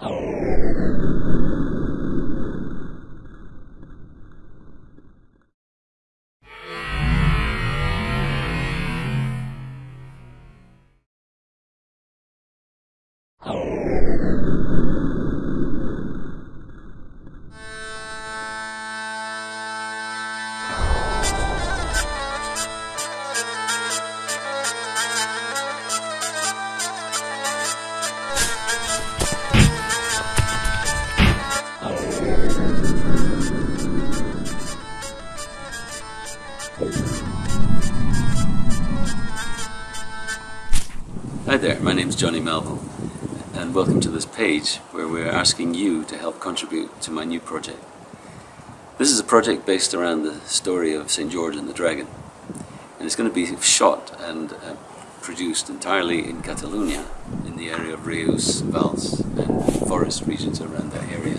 Oh. Hi there, my name is Johnny Melville and welcome to this page where we're asking you to help contribute to my new project. This is a project based around the story of St. George and the Dragon and it's going to be shot and uh, produced entirely in Catalonia in the area of Reus, Valls and forest regions around that area.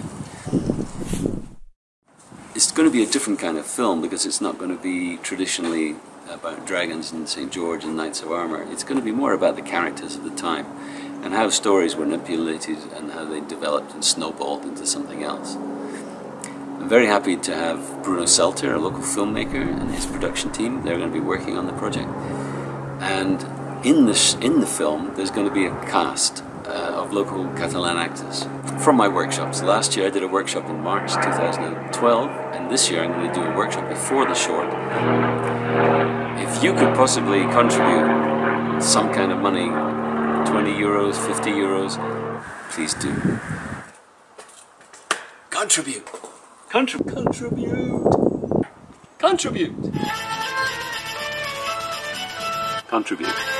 It's going to be a different kind of film because it's not going to be traditionally about dragons and St. George and knights of armour. It's going to be more about the characters of the time and how stories were manipulated and how they developed and snowballed into something else. I'm very happy to have Bruno Selter, a local filmmaker, and his production team. They're going to be working on the project. And in, this, in the film, there's going to be a cast uh, of local Catalan actors from my workshops. Last year I did a workshop in March 2012 and this year I'm going to do a workshop before the short. If you could possibly contribute some kind of money, 20 euros, 50 euros, please do. Contribute! Contrib contribute! Contribute! Contribute.